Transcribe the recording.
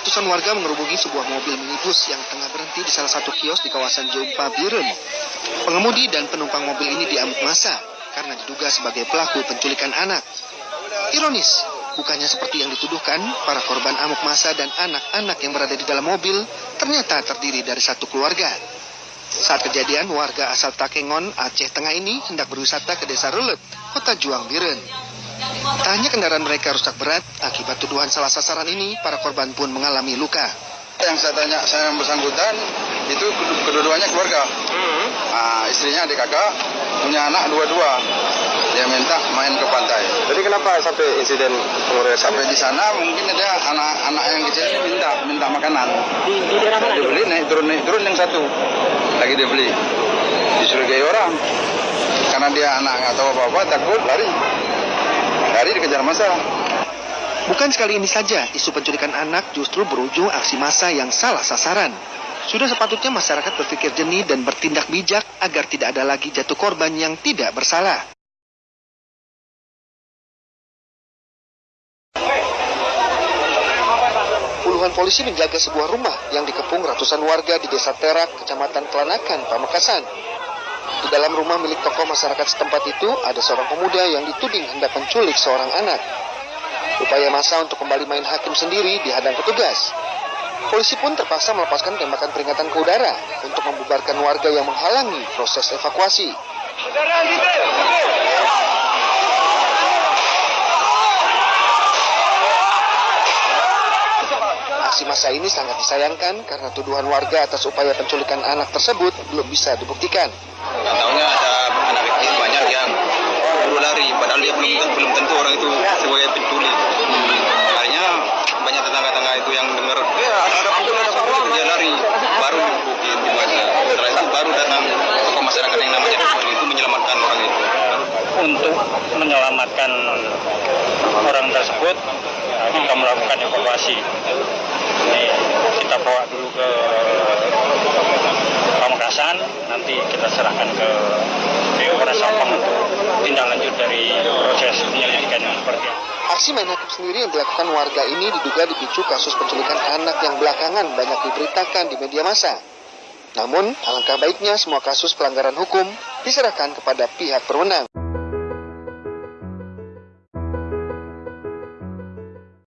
Ratusan warga mengerubungi sebuah mobil minibus yang tengah berhenti di salah satu kios di kawasan Jompa Biren. Pengemudi dan penumpang mobil ini diamuk masa karena diduga sebagai pelaku penculikan anak. Ironis, bukannya seperti yang dituduhkan, para korban amuk masa dan anak-anak yang berada di dalam mobil ternyata terdiri dari satu keluarga. Saat kejadian, warga asal Takengon, Aceh Tengah ini hendak berwisata ke desa Rulet, kota Juang Biren. Tak hanya kendaraan mereka rusak berat, akibat tuduhan salah sasaran ini, para korban pun mengalami luka. Yang saya tanya, saya yang bersangkutan, itu kedua-duanya keluarga. Nah, istrinya adik kakak, punya anak dua-dua. Dia minta main ke pantai. Jadi kenapa sampai insiden pengeroyokan? Sampai di sana mungkin ada anak-anak yang kecil ini minta minta makanan. Di, di daerah mana? Dia beli naik turun naik turun yang satu. Lagi dia beli. Dicurigai orang. Karena dia anak nggak tahu apa-apa takut lari. Dikejar masa. Bukan sekali ini saja, isu penculikan anak justru berujung aksi massa yang salah sasaran. Sudah sepatutnya masyarakat berpikir jernih dan bertindak bijak agar tidak ada lagi jatuh korban yang tidak bersalah. Puluhan polisi menjaga sebuah rumah yang dikepung ratusan warga di Desa Terak, Kecamatan Kelanakan, Pamekasan. Di dalam rumah milik tokoh masyarakat setempat itu ada seorang pemuda yang dituding hendak menculik seorang anak. Upaya masa untuk kembali main hakim sendiri dihadang petugas. Polisi pun terpaksa melepaskan tembakan peringatan ke udara untuk membubarkan warga yang menghalangi proses evakuasi. Massa ini sangat disayangkan karena tuduhan warga atas upaya penculikan anak tersebut belum bisa dibuktikan. Tahunya ada anak kecil banyak yang lari, padahal dia belum belum tentu orang itu sebagai penculik. Akhirnya banyak tetangga-tetangga itu yang dengar, ya ada ada penculik, ada penculik, dia lari, baru dibukin di masa. Setelah itu baru datang tokoh masyarakat yang namanya Dukun itu menyelamatkan orang itu. Untuk menyelamatkan orang tersebut, kita melakukan evakuasi. Kita bawa dulu ke Pamekasan, nanti kita serahkan ke Polres Sampang untuk tindak lanjut dari proses penyelidikan yang seperti itu. Aksi main hakim sendiri yang dilakukan warga ini diduga dipicu kasus penculikan anak yang belakangan banyak diberitakan di media massa. Namun, alangkah baiknya semua kasus pelanggaran hukum diserahkan kepada pihak berwenang.